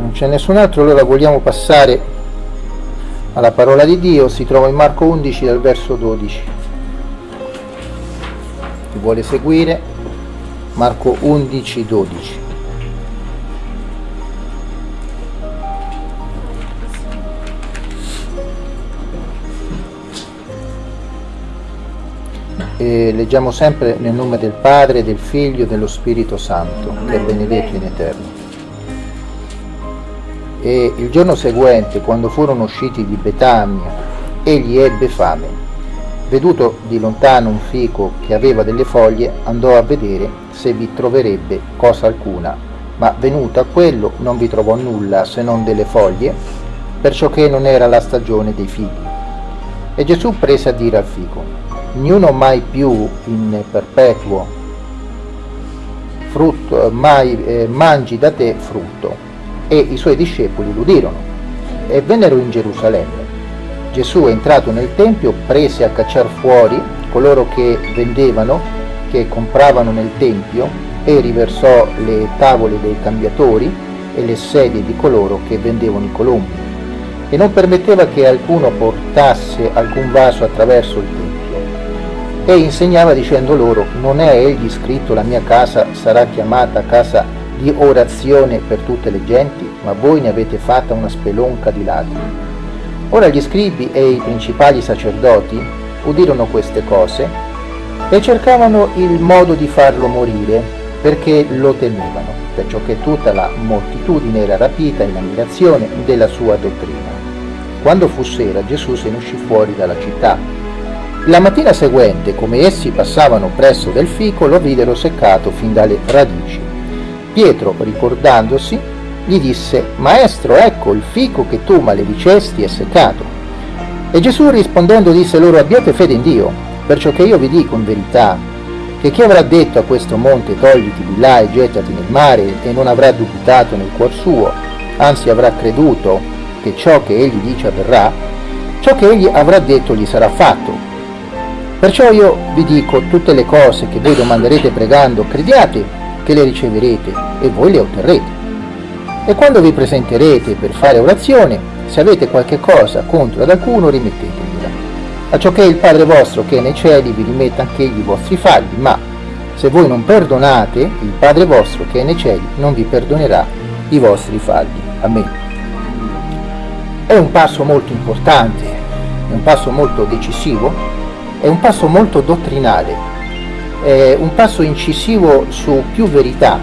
non c'è nessun altro allora vogliamo passare alla parola di Dio. Si trova in Marco 11 dal verso 12 chi vuole seguire? Marco 11 12 e leggiamo sempre nel nome del Padre, del Figlio e dello Spirito Santo, che è benedetto in eterno. E il giorno seguente, quando furono usciti di Betania, egli ebbe fame. Veduto di lontano un fico che aveva delle foglie, andò a vedere se vi troverebbe cosa alcuna, ma venuto a quello non vi trovò nulla se non delle foglie, perciò che non era la stagione dei figli. E Gesù prese a dire al fico, ognuno mai più in perpetuo frutto, mai eh, mangi da te frutto. E i suoi discepoli l'udirono e vennero in Gerusalemme. Gesù entrato nel Tempio prese a cacciar fuori coloro che vendevano, che compravano nel Tempio e riversò le tavole dei cambiatori e le sedie di coloro che vendevano i colombi e non permetteva che alcuno portasse alcun vaso attraverso il Tempio e insegnava dicendo loro non è egli scritto la mia casa sarà chiamata casa di orazione per tutte le genti ma voi ne avete fatta una spelonca di ladri. Ora gli scribi e i principali sacerdoti udirono queste cose e cercavano il modo di farlo morire perché lo temevano perciò che tutta la moltitudine era rapita in ammirazione della sua dottrina. Quando fu sera Gesù se ne uscì fuori dalla città. La mattina seguente, come essi passavano presso del fico, lo videro seccato fin dalle radici. Pietro, ricordandosi, gli disse, Maestro, ecco il fico che tu maledicesti è seccato. E Gesù rispondendo disse loro, abbiate fede in Dio, perciò che io vi dico in verità, che chi avrà detto a questo monte togliti di là e gettati nel mare e non avrà dubitato nel cuor suo, anzi avrà creduto che ciò che egli dice avverrà, ciò che egli avrà detto gli sarà fatto Perciò io vi dico tutte le cose che voi domanderete pregando, crediate che le riceverete e voi le otterrete. E quando vi presenterete per fare orazione, se avete qualche cosa contro ad alcuno, rimettetegliela. A ciò che il Padre vostro che è nei cieli vi rimetta anch'egli i vostri falli, ma se voi non perdonate, il Padre vostro che è nei cieli non vi perdonerà i vostri falli. Amen. È un passo molto importante, è un passo molto decisivo è un passo molto dottrinale, è un passo incisivo su più verità.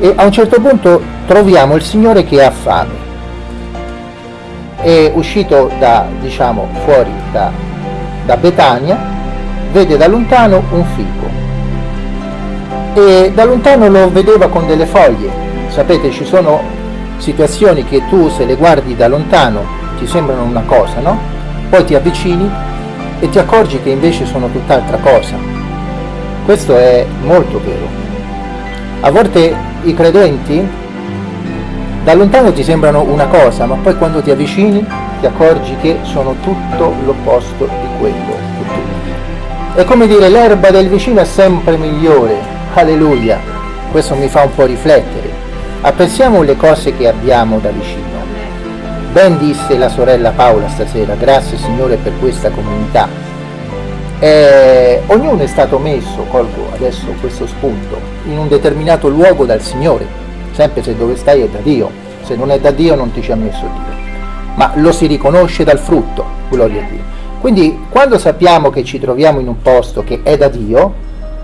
E a un certo punto troviamo il Signore che ha fame, è uscito da, diciamo, fuori da, da Betania, vede da lontano un fico. E da lontano lo vedeva con delle foglie, sapete ci sono situazioni che tu se le guardi da lontano ti sembrano una cosa, no? Poi ti avvicini e ti accorgi che invece sono tutt'altra cosa. Questo è molto vero. A volte i credenti da lontano ti sembrano una cosa, ma poi quando ti avvicini ti accorgi che sono tutto l'opposto di quello che tu. È come dire l'erba del vicino è sempre migliore. Alleluia. Questo mi fa un po' riflettere. Apprezziamo le cose che abbiamo da vicino Ben disse la sorella Paola stasera, grazie Signore per questa comunità. Eh, ognuno è stato messo, colgo adesso questo spunto, in un determinato luogo dal Signore, sempre se dove stai è da Dio, se non è da Dio non ti ci ha messo Dio, ma lo si riconosce dal frutto, gloria a Dio. Quindi quando sappiamo che ci troviamo in un posto che è da Dio,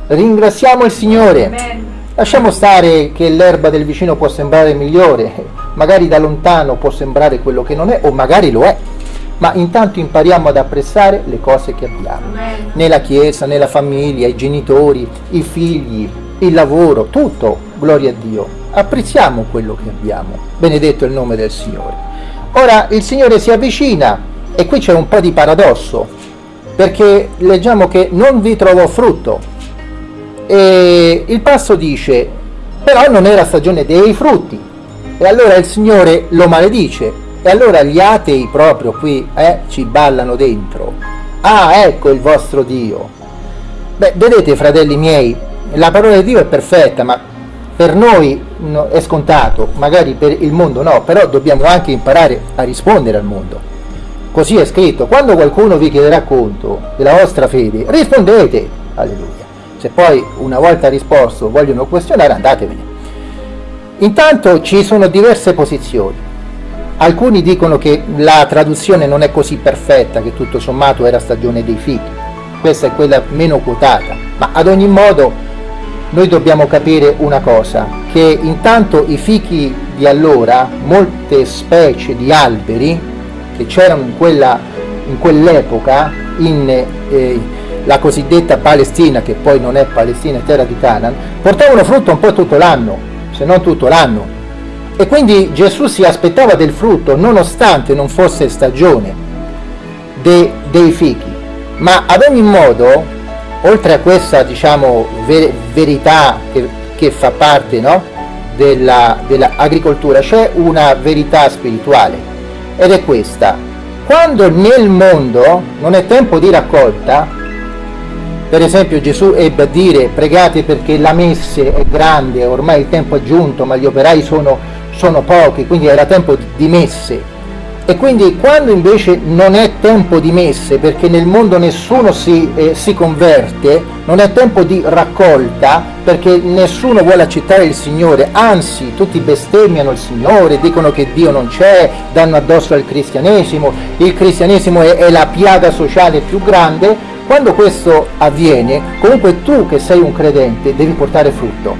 ringraziamo il Signore. Amen Lasciamo stare che l'erba del vicino può sembrare migliore, magari da lontano può sembrare quello che non è, o magari lo è, ma intanto impariamo ad apprezzare le cose che abbiamo, nella chiesa, nella famiglia, i genitori, i figli, il lavoro, tutto, gloria a Dio. Apprezziamo quello che abbiamo, benedetto il nome del Signore. Ora il Signore si avvicina e qui c'è un po' di paradosso, perché leggiamo che non vi trovò frutto, e il passo dice, però non era stagione dei frutti. E allora il Signore lo maledice. E allora gli atei proprio qui eh, ci ballano dentro. Ah, ecco il vostro Dio. Beh, vedete fratelli miei, la parola di Dio è perfetta, ma per noi no, è scontato, magari per il mondo no, però dobbiamo anche imparare a rispondere al mondo. Così è scritto, quando qualcuno vi chiederà conto della vostra fede, rispondete, alleluia. Se poi una volta risposto vogliono questionare, andatevene. Intanto ci sono diverse posizioni. Alcuni dicono che la traduzione non è così perfetta, che tutto sommato era stagione dei fichi. Questa è quella meno quotata, ma ad ogni modo noi dobbiamo capire una cosa, che intanto i fichi di allora, molte specie di alberi che c'erano in, quella, in quell'epoca, in eh, la cosiddetta Palestina, che poi non è Palestina, è terra di Canaan, portavano frutto un po' tutto l'anno, se non tutto l'anno. E quindi Gesù si aspettava del frutto nonostante non fosse stagione de, dei fichi. Ma ad ogni modo, oltre a questa diciamo, ver verità che, che, fa parte no, dell'agricoltura, dell c'è una verità spirituale ed è questa. Quando nel mondo non è tempo di raccolta, per esempio Gesù ebbe a dire pregate perché la messe è grande, ormai il tempo è giunto, ma gli operai sono, sono pochi, quindi era tempo di messe. E quindi quando invece non è tempo di messe, perché nel mondo nessuno si, eh, si converte, non è tempo di raccolta, perché nessuno vuole accettare il Signore, anzi tutti bestemmiano il Signore, dicono che Dio non c'è, danno addosso al cristianesimo, il cristianesimo è, è la piaga sociale più grande, quando questo avviene, comunque tu che sei un credente devi portare frutto,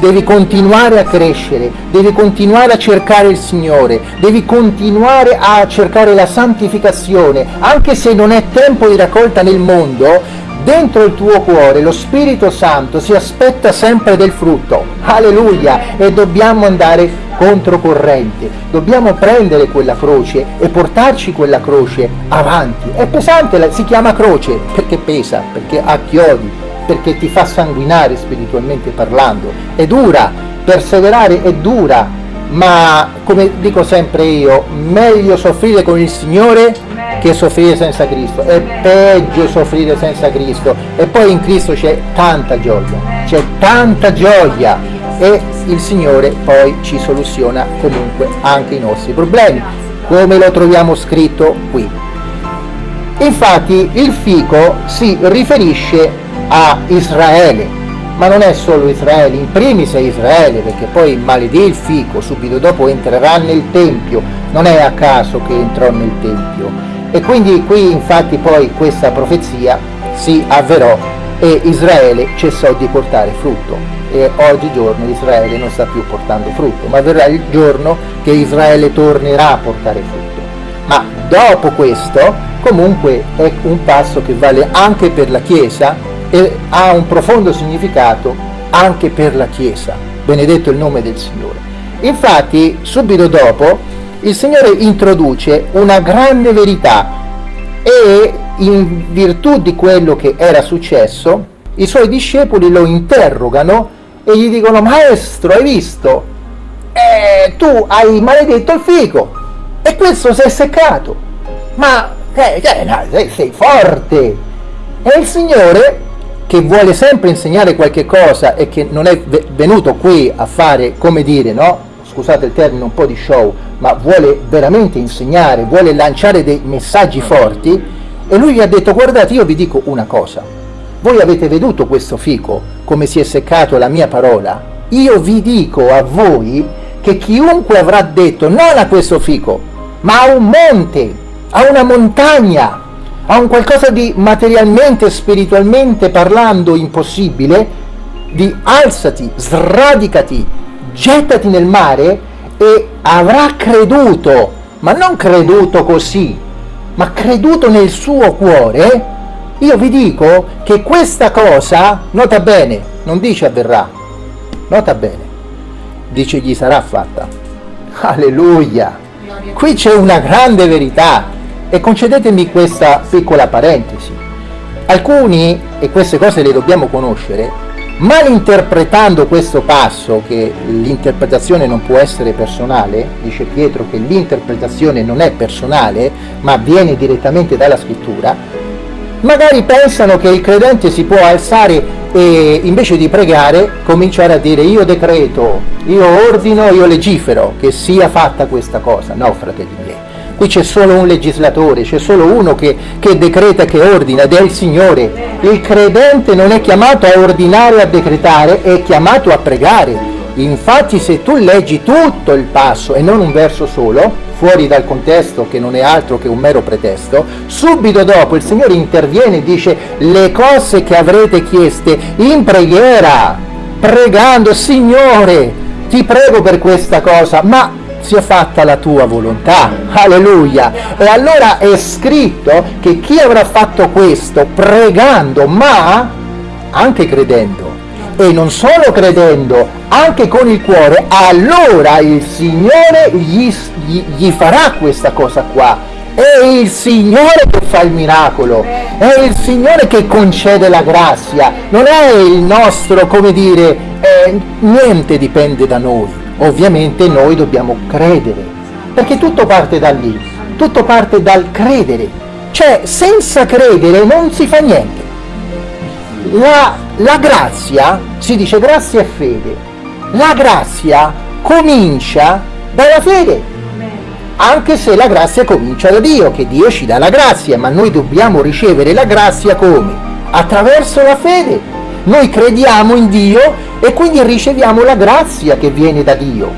devi continuare a crescere, devi continuare a cercare il Signore, devi continuare a cercare la santificazione, anche se non è tempo di raccolta nel mondo, dentro il tuo cuore lo Spirito Santo si aspetta sempre del frutto. Alleluia! E dobbiamo andare controcorrente. Dobbiamo prendere quella croce e portarci quella croce avanti. È pesante, si chiama croce perché pesa, perché ha chiodi, perché ti fa sanguinare spiritualmente parlando. È dura, perseverare è dura, ma come dico sempre io, meglio soffrire con il Signore che soffrire senza Cristo, è peggio soffrire senza Cristo e poi in Cristo c'è tanta gioia, c'è tanta gioia e il Signore poi ci soluziona comunque anche i nostri problemi, come lo troviamo scritto qui. Infatti il fico si riferisce a Israele, ma non è solo Israele, in primis è Israele, perché poi maledì il fico, subito dopo entrerà nel Tempio, non è a caso che entrò nel Tempio. E quindi qui infatti poi questa profezia si avverò e Israele cessò di portare frutto e oggigiorno Israele non sta più portando frutto, ma verrà il giorno che Israele tornerà a portare frutto. Ma dopo questo comunque è un passo che vale anche per la Chiesa e ha un profondo significato anche per la Chiesa. Benedetto il nome del Signore. Infatti subito dopo il Signore introduce una grande verità e in virtù di quello che era successo i suoi discepoli lo interrogano e gli dicono maestro hai visto? Eh, tu hai maledetto il fico. E questo si è seccato. Ma eh, cioè, sei, sei forte. E il Signore che vuole sempre insegnare qualche cosa e che non è venuto qui a fare come dire no scusate il termine un po' di show ma vuole veramente insegnare vuole lanciare dei messaggi forti e lui gli ha detto guardate io vi dico una cosa voi avete veduto questo fico, come si è seccato la mia parola? Io vi dico a voi che chiunque avrà detto non a questo fico, ma a un monte, a una montagna, a un qualcosa di materialmente, spiritualmente parlando impossibile, di alzati, sradicati, gettati nel mare e avrà creduto, ma non creduto così, ma creduto nel suo cuore, io vi dico che questa cosa, nota bene, non dice avverrà, nota bene, dice gli sarà fatta. Alleluia! Qui c'è una grande verità e concedetemi questa piccola parentesi. Alcuni, e queste cose le dobbiamo conoscere, malinterpretando questo passo, che l'interpretazione non può essere personale, dice Pietro che l'interpretazione non è personale, ma viene direttamente dalla scrittura, magari pensano che il credente si può alzare e invece di pregare cominciare a dire io decreto, io ordino, io legifero che sia fatta questa cosa. No, fratelli miei, qui c'è solo un legislatore, c'è solo uno che, che decreta, che ordina ed è il Signore. Il credente non è chiamato a ordinare a decretare, è chiamato a pregare. Infatti se tu leggi tutto il passo e non un verso solo, fuori dal contesto che non è altro che un mero pretesto, subito dopo il Signore interviene e dice le cose che avrete chieste in preghiera, pregando, Signore, ti prego per questa cosa, ma sia fatta la tua volontà, alleluia. E allora è scritto che chi avrà fatto questo pregando, ma anche credendo, e non solo credendo, anche con il cuore, allora il Signore gli, gli, gli farà questa cosa qua. È il Signore che fa il miracolo, è il Signore che concede la grazia, non è il nostro, come dire, eh, niente dipende da noi. Ovviamente noi dobbiamo credere, perché tutto parte da lì, tutto parte dal credere. Cioè, senza credere non si fa niente. La, la grazia, si dice grazia e fede, la grazia comincia dalla fede, anche se la grazia comincia da Dio, che Dio ci dà la grazia, ma noi dobbiamo ricevere la grazia come? Attraverso la fede. Noi crediamo in Dio e quindi riceviamo la grazia che viene da Dio.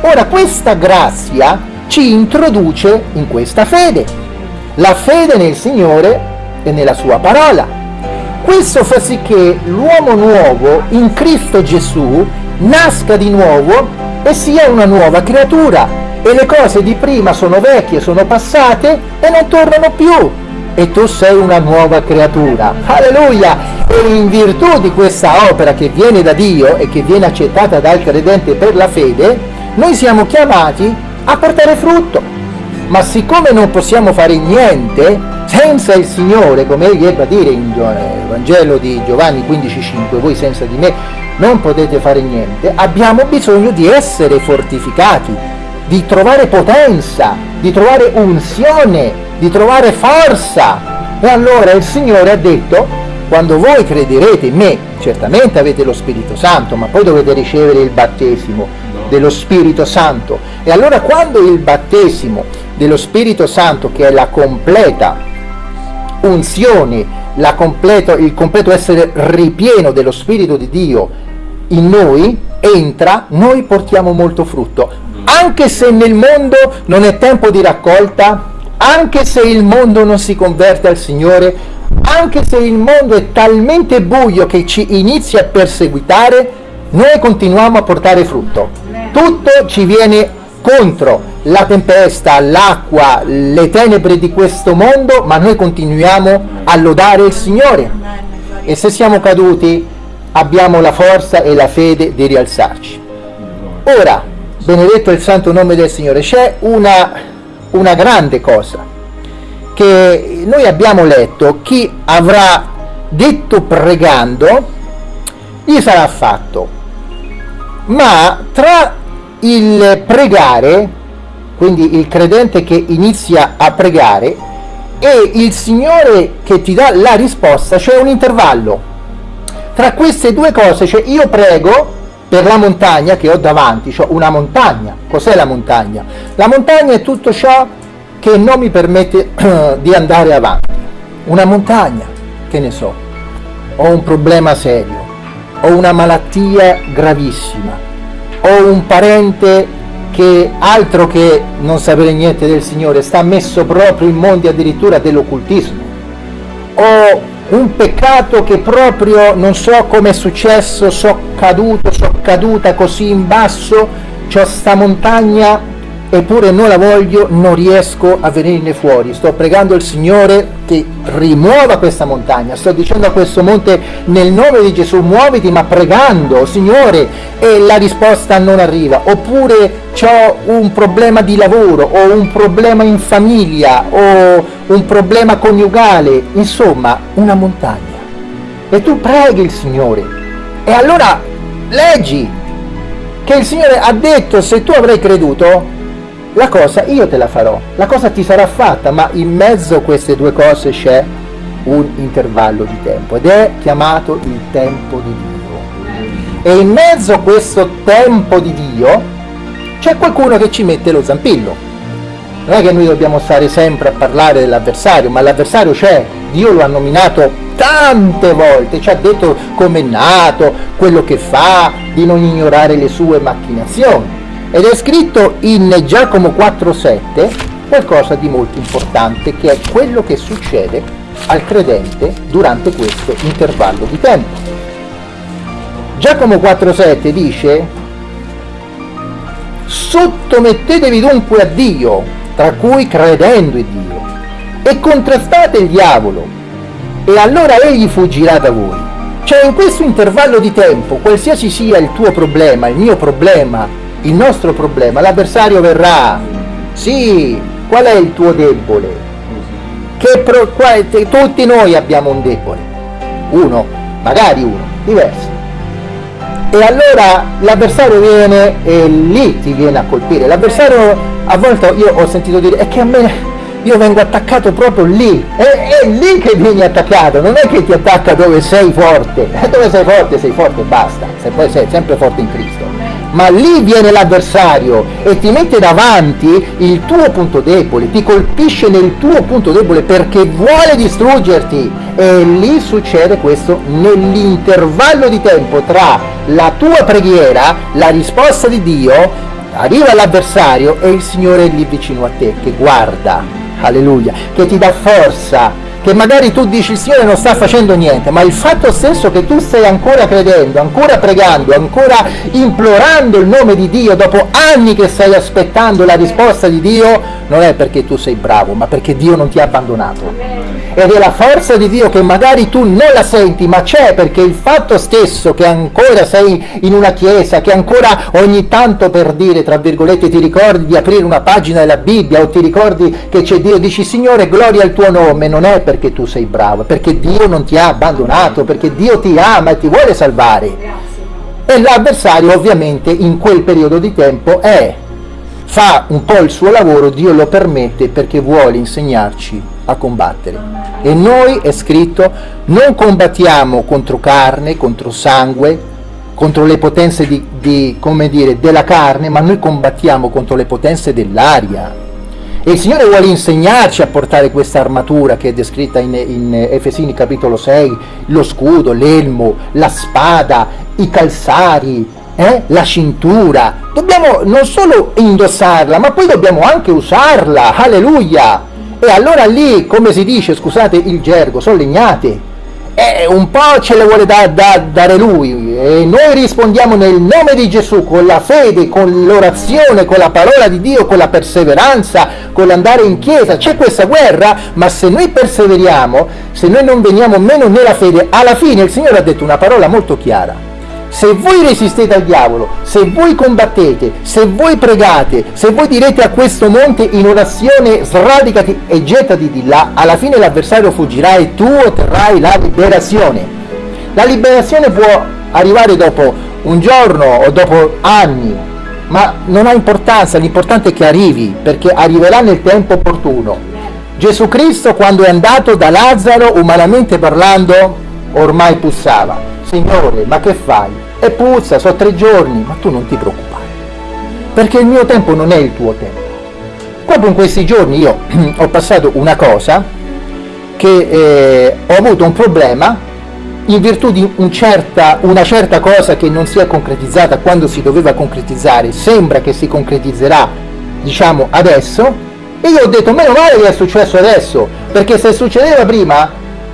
Ora questa grazia ci introduce in questa fede, la fede nel Signore e nella sua parola. Questo fa sì che l'uomo nuovo in Cristo Gesù nasca di nuovo e sia una nuova creatura e le cose di prima sono vecchie, sono passate e non tornano più e tu sei una nuova creatura. Alleluia! E in virtù di questa opera che viene da Dio e che viene accettata dal credente per la fede, noi siamo chiamati a portare frutto. Ma siccome non possiamo fare niente senza il Signore, come egli ebbe a dire in Vangelo di Giovanni 15,5, voi senza di me non potete fare niente, abbiamo bisogno di essere fortificati, di trovare potenza, di trovare unzione, di trovare forza. E allora il Signore ha detto, quando voi crederete in me, certamente avete lo Spirito Santo, ma poi dovete ricevere il battesimo dello Spirito Santo. E allora quando il battesimo dello Spirito Santo, che è la completa unzione, completo, il completo essere ripieno dello Spirito di Dio in noi entra, noi portiamo molto frutto. Anche se nel mondo non è tempo di raccolta, anche se il mondo non si converte al Signore, anche se il mondo è talmente buio che ci inizia a perseguitare, noi continuiamo a portare frutto. Tutto ci viene contro la tempesta, l'acqua, le tenebre di questo mondo, ma noi continuiamo a lodare il Signore. E se siamo caduti abbiamo la forza e la fede di rialzarci. Ora, benedetto il santo nome del Signore, c'è una, una grande cosa che noi abbiamo letto, chi avrà detto pregando, gli sarà fatto. Ma tra il pregare, quindi il credente che inizia a pregare, e il Signore che ti dà la risposta, c'è un intervallo. Tra queste due cose, cioè io prego per la montagna che ho davanti, cioè una montagna. Cos'è la montagna? La montagna è tutto ciò che non mi permette di andare avanti. Una montagna, che ne so, ho un problema serio, ho una malattia gravissima, ho un parente che altro che non sapere niente del Signore, sta messo proprio in mondi addirittura dell'occultismo. Ho un peccato che proprio non so come è successo, so caduto, so caduta così in basso, c'ho sta montagna eppure non la voglio, non riesco a venirne fuori. Sto pregando il Signore che rimuova questa montagna, sto dicendo a questo monte nel nome di Gesù muoviti, ma pregando, Signore, e la risposta non arriva. Oppure ho un problema di lavoro, o un problema in famiglia, o un problema coniugale, insomma, una montagna. E tu preghi il Signore. E allora leggi che il Signore ha detto se tu avrai creduto la cosa io te la farò, la cosa ti sarà fatta, ma in mezzo a queste due cose c'è un intervallo di tempo ed è chiamato il tempo di Dio. E in mezzo a questo tempo di Dio c'è qualcuno che ci mette lo zampillo. Non è che noi dobbiamo stare sempre a parlare dell'avversario, ma l'avversario c'è, Dio lo ha nominato tante volte, ci ha detto come è nato, quello che fa, di non ignorare le sue macchinazioni. Ed è scritto in Giacomo 4,7 qualcosa di molto importante che è quello che succede al credente durante questo intervallo di tempo. Giacomo 4,7 dice sottomettetevi dunque a Dio, tra cui credendo in Dio, e contrastate il diavolo, e allora egli fuggirà da voi. Cioè in questo intervallo di tempo, qualsiasi sia il tuo problema, il mio problema, il nostro problema, l'avversario verrà. Sì, qual è il tuo debole? Che pro, qual, tutti noi abbiamo un debole, uno, magari uno, diverso. E allora l'avversario viene e lì ti viene a colpire. L'avversario a volte io ho sentito dire è che a me io vengo attaccato proprio lì, è, è, lì che vieni attaccato, non è che ti attacca dove sei forte, dove sei forte sei forte e basta, se poi sei sempre forte in Cristo ma lì viene l'avversario e ti mette davanti il tuo punto debole, ti colpisce nel tuo punto debole perché vuole distruggerti. E lì succede questo nell'intervallo di tempo tra la tua preghiera, la risposta di Dio, arriva l'avversario e il Signore è lì vicino a te che guarda, alleluia, che ti dà forza, che magari tu dici il Signore non sta facendo niente, ma il fatto stesso che tu stai ancora credendo, ancora pregando, ancora implorando il nome di Dio dopo anni che stai aspettando la risposta di Dio, non è perché tu sei bravo, ma perché Dio non ti ha abbandonato. Ed è la forza di Dio che magari tu non la senti, ma c'è perché il fatto stesso che ancora sei in una chiesa, che ancora ogni tanto per dire, tra virgolette, ti ricordi di aprire una pagina della Bibbia o ti ricordi che c'è Dio, dici Signore gloria al tuo nome, non è perché perché tu sei bravo, perché Dio non ti ha abbandonato, perché Dio ti ama e ti vuole salvare. E l'avversario ovviamente in quel periodo di tempo è, fa un po' il suo lavoro, Dio lo permette perché vuole insegnarci a combattere. E noi è scritto, non combattiamo contro carne, contro sangue, contro le potenze di, di, dire, della carne, ma noi combattiamo contro le potenze dell'aria e il Signore vuole insegnarci a portare questa armatura che è descritta in, in Efesini capitolo 6, lo scudo, l'elmo, la spada, i calzari, eh? la cintura. Dobbiamo non solo indossarla, ma poi dobbiamo anche usarla, alleluia! E allora lì, come si dice, scusate il gergo, sono legnate eh, un po' ce le vuole da, da, dare lui e noi rispondiamo nel nome di Gesù con la fede, con l'orazione, con la parola di Dio, con la perseveranza, con l'andare in chiesa. C'è questa guerra, ma se noi perseveriamo, se noi non veniamo meno nella fede, alla fine il Signore ha detto una parola molto chiara se voi resistete al diavolo, se voi combattete, se voi pregate, se voi direte a questo monte in orazione sradicati e gettati di là, alla fine l'avversario fuggirà e tu otterrai la liberazione. La liberazione può arrivare dopo un giorno o dopo anni, ma non ha importanza, l'importante è che arrivi, perché arriverà nel tempo opportuno. Gesù Cristo quando è andato da Lazzaro, umanamente parlando, ormai pussava Signore, ma che fai? E puzza, sono tre giorni, ma tu non ti preoccupare, perché il mio tempo non è il tuo tempo. Proprio in questi giorni io ho passato una cosa che eh, ho avuto un problema in virtù di un certa, una certa cosa che non si è concretizzata quando si doveva concretizzare, sembra che si concretizzerà, diciamo, adesso, e io ho detto, meno male che è successo adesso, perché se succedeva prima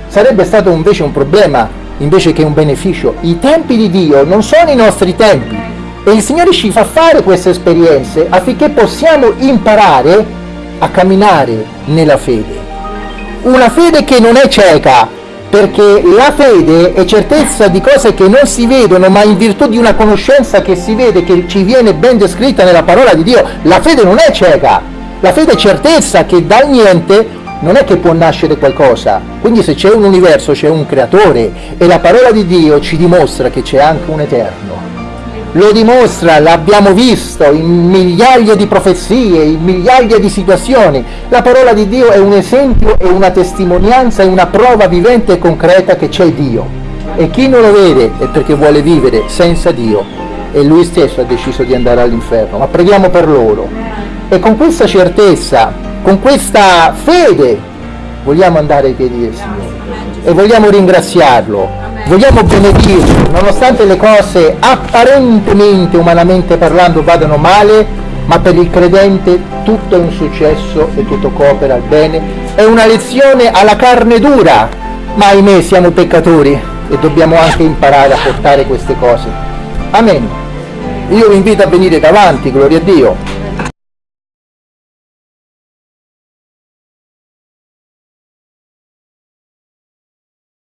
sarebbe stato invece un problema invece che un beneficio. I tempi di Dio non sono i nostri tempi e il Signore ci fa fare queste esperienze affinché possiamo imparare a camminare nella fede. Una fede che non è cieca, perché la fede è certezza di cose che non si vedono, ma in virtù di una conoscenza che si vede, che ci viene ben descritta nella parola di Dio. La fede non è cieca, la fede è certezza che dal niente non è che può nascere qualcosa, quindi se c'è un universo c'è un creatore e la parola di Dio ci dimostra che c'è anche un eterno. lo dimostra, l'abbiamo visto in migliaia di profezie, in migliaia di situazioni. La parola di Dio è un esempio, è una testimonianza, è una prova vivente e concreta che c'è Dio. E chi non lo vede è perché vuole vivere senza Dio e lui stesso ha deciso di andare all'inferno. Ma preghiamo per loro. E con questa certezza, con questa fede, vogliamo andare ai piedi del Signore e vogliamo ringraziarlo vogliamo benedirlo, nonostante le cose apparentemente, umanamente parlando, vadano male, ma per il credente tutto è un successo e tutto coopera al bene. È una lezione alla carne dura, ma ahimè siamo peccatori e dobbiamo anche imparare a portare queste cose. Amen. Io vi invito a venire davanti, gloria a Dio,